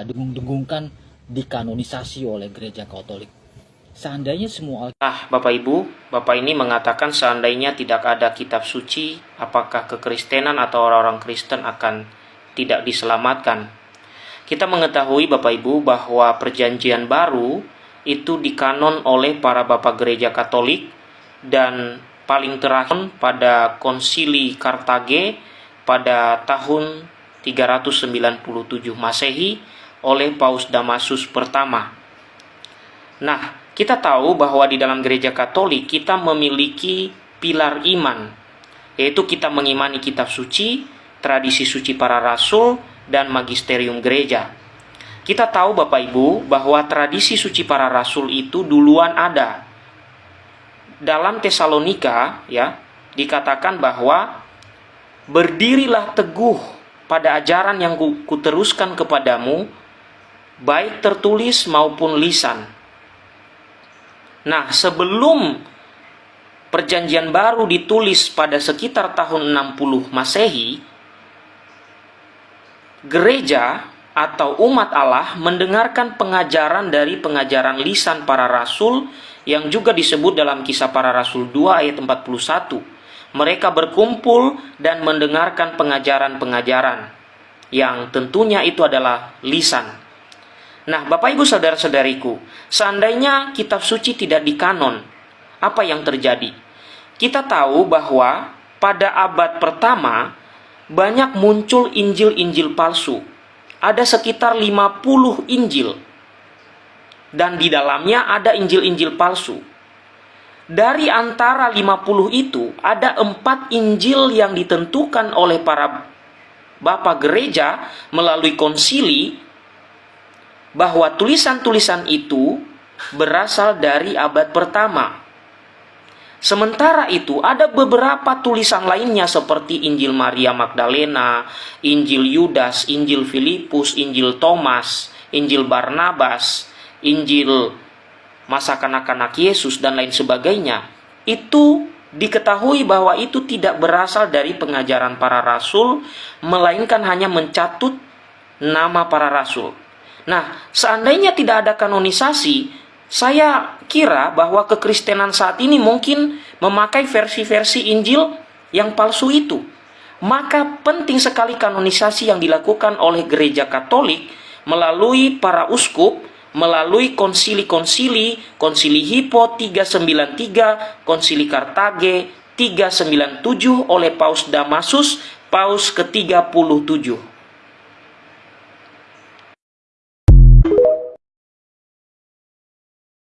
uh, dengung-dengungkan dikanonisasi oleh gereja Katolik. Seandainya semua Nah, Bapak Ibu, Bapak ini mengatakan seandainya tidak ada kitab suci, apakah kekristenan atau orang-orang Kristen akan tidak diselamatkan? Kita mengetahui Bapak Ibu bahwa perjanjian baru itu dikanon oleh para bapak gereja Katolik dan paling terakhir pada konsili Kartage pada tahun 397 Masehi oleh Paus Damasus pertama. Nah, kita tahu bahwa di dalam gereja Katolik kita memiliki pilar iman, yaitu kita mengimani kitab suci, tradisi suci para rasul, dan magisterium gereja. Kita tahu Bapak Ibu bahwa tradisi suci para rasul itu duluan ada. Dalam Tesalonika ya, dikatakan bahwa berdirilah teguh pada ajaran yang kuteruskan kepadamu baik tertulis maupun lisan. Nah, sebelum perjanjian baru ditulis pada sekitar tahun 60 Masehi, gereja atau umat Allah mendengarkan pengajaran dari pengajaran lisan para rasul yang juga disebut dalam kisah para rasul 2 ayat 41. Mereka berkumpul dan mendengarkan pengajaran-pengajaran yang tentunya itu adalah lisan Nah, Bapak Ibu saudara-saudariku, seandainya kitab suci tidak dikanon, apa yang terjadi? Kita tahu bahwa pada abad pertama banyak muncul Injil-Injil palsu. Ada sekitar 50 Injil. Dan di dalamnya ada Injil-Injil palsu. Dari antara 50 itu, ada empat Injil yang ditentukan oleh para bapak gereja melalui konsili bahwa tulisan-tulisan itu berasal dari abad pertama. Sementara itu, ada beberapa tulisan lainnya seperti Injil Maria Magdalena, Injil Yudas, Injil Filipus, Injil Thomas, Injil Barnabas, Injil masa kanak-kanak Yesus, dan lain sebagainya. Itu diketahui bahwa itu tidak berasal dari pengajaran para rasul, melainkan hanya mencatut nama para rasul. Nah, seandainya tidak ada kanonisasi, saya kira bahwa kekristenan saat ini mungkin memakai versi-versi Injil yang palsu itu. Maka penting sekali kanonisasi yang dilakukan oleh gereja Katolik melalui para uskup, melalui konsili-konsili, konsili Hippo 393, konsili Kartage 397 oleh Paus Damasus, Paus ke-37.